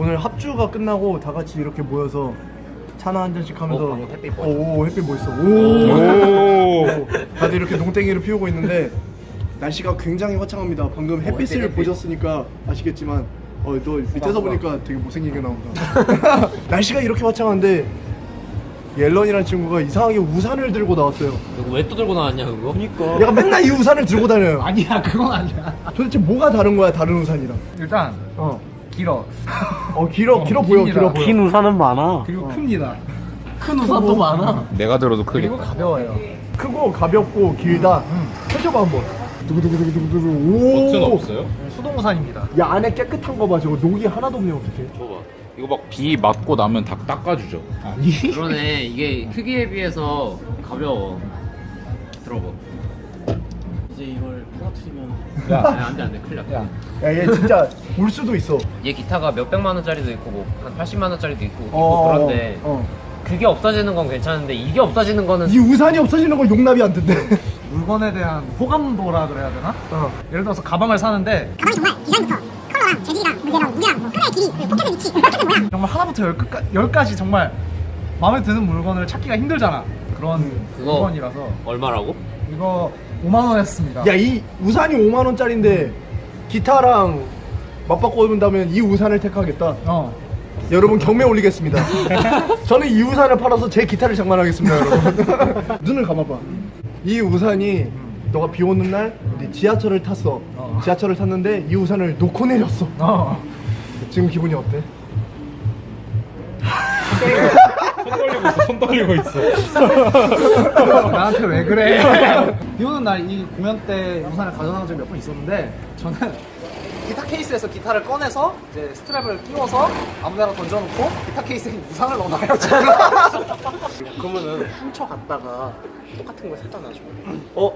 오늘 합주가 끝나고 다 같이 이렇게 모여서 차나 한 잔씩 하면서 어, 방금 햇빛 오, 오 햇빛 멋있어. 오. 다들 이렇게 농땡이를 피우고 있는데 날씨가 굉장히 화창합니다. 방금 햇빛을 햇빛, 햇빛. 보셨으니까 아시겠지만 어, 너 밑에서 보니까 되게 못생기게 나온다. 날씨가 이렇게 화창한데 옐런이라는 친구가 이상하게 우산을 들고 나왔어요. 왜 또 들고 나왔냐 그거? 그니까. 얘가 맨날 이 우산을 들고 다녀요. 아니야 그건 아니야. 도대체 뭐가 다른 거야 다른 우산이랑? 일단 어, 길어. 어 길어 어, 길어 보여. 길어 보여. 긴 우산은 많아. 그리고 큽니다. 큰 우산도 많아. 내가 들어도 그리고 크니까. 가벼워요. 크고 가볍고 길다. 펼쳐봐 한번. 두구두구두구두구 버튼 오 없어요? 수동 우산입니다. 야 안에 깨끗한 거 봐. 저거 녹이 하나도 없네 어떡해. 줘봐. 이거 막 비 맞고 나면 다 닦아주죠. 아니 그러네. 이게 크기에 비해서 가벼워. 들어봐 이제 이걸 부러뜨리면 야. 안돼 안돼 큰일 났다 야 야 얘 진짜 울 수도 있어 얘 기타가 몇 백만 원짜리도 있고 뭐 한 80만 원짜리도 있고, 있고 어, 그런데 어. 그게 없어지는 건 괜찮은데 이게 없어지는 거는 이 우산이 없어지는 건 용납이 안 된대 물건에 대한 호감도라 그래야 되나? 어. 예를 들어서 가방을 사는데 가방이 정말 디자인부터 컬러랑 재질이랑 무게랑 무게랑 뭐 끈의 길이 그리고 포켓의 위치 포켓의 모양 정말 하나부터 열까지, 열까지 정말 마음에 드는 물건을 찾기가 힘들잖아 그런 그거- 물건이라서 얼마라고? 이거 5만 원 했습니다. 야 이 우산이 5만 원짜리인데 기타랑 맞바꿔 입는다면 이 우산을 택하겠다? 어. 여러분 경매 올리겠습니다. 저는 이 우산을 팔아서 제 기타를 장만하겠습니다 여러분. 눈을 감아봐. 이 우산이 너가 비 오는 날 지하철을 탔어. 어. 지하철을 탔는데 이 우산을 놓고 내렸어. 어. 지금 기분이 어때? 손 떨리고 있어. 손 떨리고 있어. 나한테 왜 그래? 비 오는 날 이 공연 때 우산을 가져나온 적이 몇 번 있었는데 저는 기타 케이스에서 기타를 꺼내서 이제 스트랩을 끼워서 아무데나 던져놓고 기타 케이스에 우산을 넣어놔요 그러면은 훔쳐갔다가 똑같은 거 사다 놔줘 어?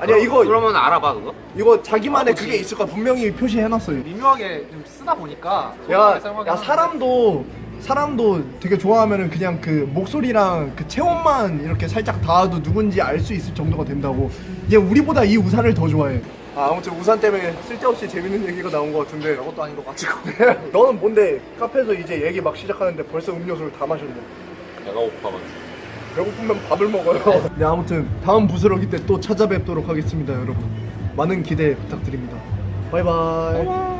아니야 그럼- 이거 그러면 알아봐 그거? 이거 자기만의 그게 있을 거야 분명히 표시해놨어요 미묘하게 좀 쓰다 보니까 야, 야 사람도 사람도 되게 좋아하면은 그냥 그 목소리랑 그 체온만 이렇게 살짝 닿아도 누군지 알 수 있을 정도가 된다고. 얘 우리보다 이 우산을 더 좋아해. 아 아무튼 우산 때문에 쓸데없이 재밌는 얘기가 나온 것 같은데 그것도 아닌 것 같지고 너는 뭔데? 카페에서 이제 얘기 막 시작하는데 벌써 음료수를 다 마셨네. 내가 고파가지고. 배고프면 밥을 먹어요. 네 아무튼 다음 부스러기 때 또 찾아뵙도록 하겠습니다 여러분. 많은 기대 부탁드립니다. 바이바이